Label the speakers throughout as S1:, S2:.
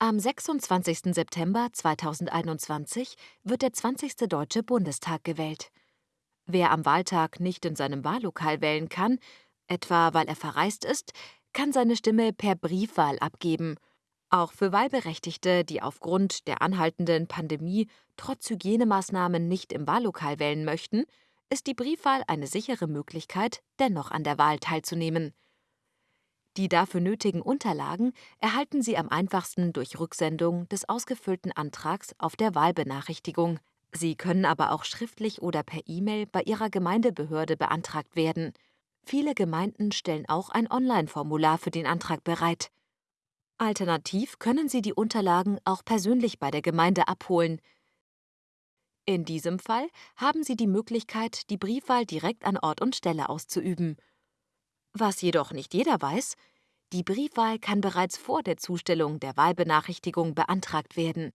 S1: Am 26. September 2021 wird der 20. Deutsche Bundestag gewählt. Wer am Wahltag nicht in seinem Wahllokal wählen kann, etwa weil er verreist ist, kann seine Stimme per Briefwahl abgeben. Auch für Wahlberechtigte, die aufgrund der anhaltenden Pandemie trotz Hygienemaßnahmen nicht im Wahllokal wählen möchten, ist die Briefwahl eine sichere Möglichkeit, dennoch an der Wahl teilzunehmen. Die dafür nötigen Unterlagen erhalten Sie am einfachsten durch Rücksendung des ausgefüllten Antrags auf der Wahlbenachrichtigung. Sie können aber auch schriftlich oder per E-Mail bei Ihrer Gemeindebehörde beantragt werden. Viele Gemeinden stellen auch ein Online-Formular für den Antrag bereit. Alternativ können Sie die Unterlagen auch persönlich bei der Gemeinde abholen. In diesem Fall haben Sie die Möglichkeit, die Briefwahl direkt an Ort und Stelle auszuüben. Was jedoch nicht jeder weiß, die Briefwahl kann bereits vor der Zustellung der Wahlbenachrichtigung beantragt werden.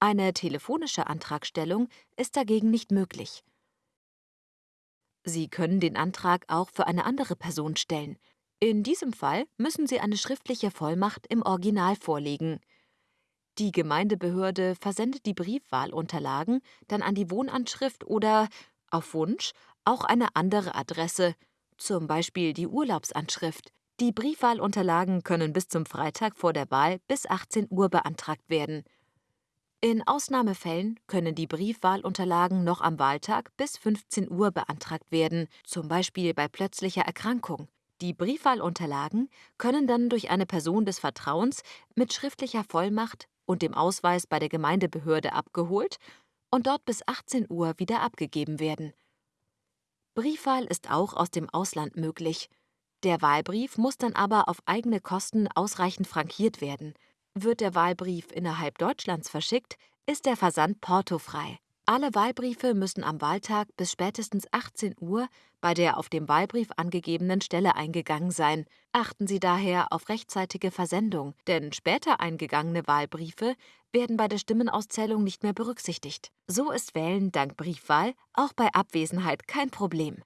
S1: Eine telefonische Antragstellung ist dagegen nicht möglich. Sie können den Antrag auch für eine andere Person stellen. In diesem Fall müssen Sie eine schriftliche Vollmacht im Original vorlegen. Die Gemeindebehörde versendet die Briefwahlunterlagen dann an die Wohnanschrift oder, auf Wunsch, auch eine andere Adresse, zum Beispiel die Urlaubsanschrift. Die Briefwahlunterlagen können bis zum Freitag vor der Wahl bis 18 Uhr beantragt werden. In Ausnahmefällen können die Briefwahlunterlagen noch am Wahltag bis 15 Uhr beantragt werden, zum Beispiel bei plötzlicher Erkrankung. Die Briefwahlunterlagen können dann durch eine Person des Vertrauens mit schriftlicher Vollmacht und dem Ausweis bei der Gemeindebehörde abgeholt und dort bis 18 Uhr wieder abgegeben werden. Briefwahl ist auch aus dem Ausland möglich. Der Wahlbrief muss dann aber auf eigene Kosten ausreichend frankiert werden. Wird der Wahlbrief innerhalb Deutschlands verschickt, ist der Versand portofrei. Alle Wahlbriefe müssen am Wahltag bis spätestens 18 Uhr bei der auf dem Wahlbrief angegebenen Stelle eingegangen sein. Achten Sie daher auf rechtzeitige Versendung, denn später eingegangene Wahlbriefe werden bei der Stimmenauszählung nicht mehr berücksichtigt. So ist Wählen dank Briefwahl auch bei Abwesenheit kein Problem.